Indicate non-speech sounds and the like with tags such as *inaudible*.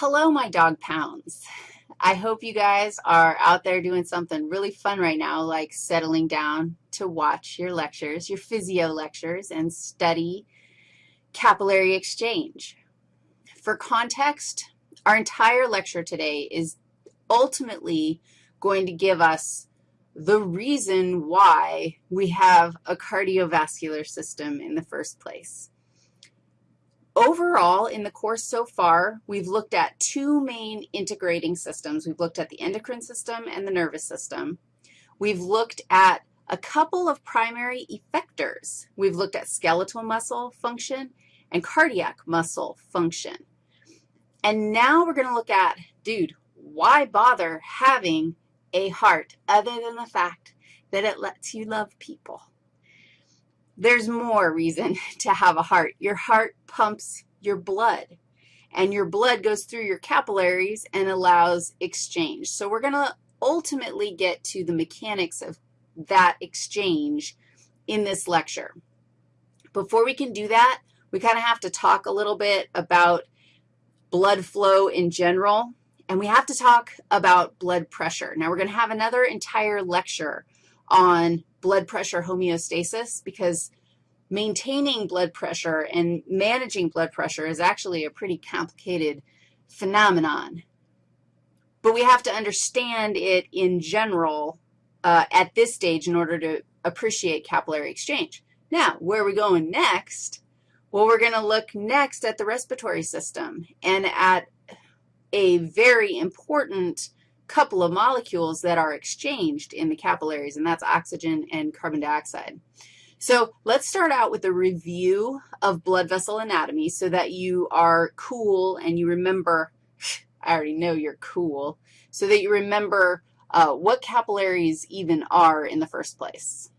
Hello, my dog pounds. I hope you guys are out there doing something really fun right now, like settling down to watch your lectures, your physio lectures, and study capillary exchange. For context, our entire lecture today is ultimately going to give us the reason why we have a cardiovascular system in the first place. Overall, in the course so far, we've looked at two main integrating systems. We've looked at the endocrine system and the nervous system. We've looked at a couple of primary effectors. We've looked at skeletal muscle function and cardiac muscle function. And now we're going to look at, dude, why bother having a heart other than the fact that it lets you love people? There's more reason *laughs* to have a heart. Your heart pumps your blood, and your blood goes through your capillaries and allows exchange. So we're going to ultimately get to the mechanics of that exchange in this lecture. Before we can do that, we kind of have to talk a little bit about blood flow in general, and we have to talk about blood pressure. Now, we're going to have another entire lecture on blood pressure homeostasis because maintaining blood pressure and managing blood pressure is actually a pretty complicated phenomenon. But we have to understand it in general uh, at this stage in order to appreciate capillary exchange. Now, where are we going next? Well, we're going to look next at the respiratory system and at a very important couple of molecules that are exchanged in the capillaries, and that's oxygen and carbon dioxide. So let's start out with a review of blood vessel anatomy so that you are cool and you remember, *sighs* I already know you're cool, so that you remember uh, what capillaries even are in the first place.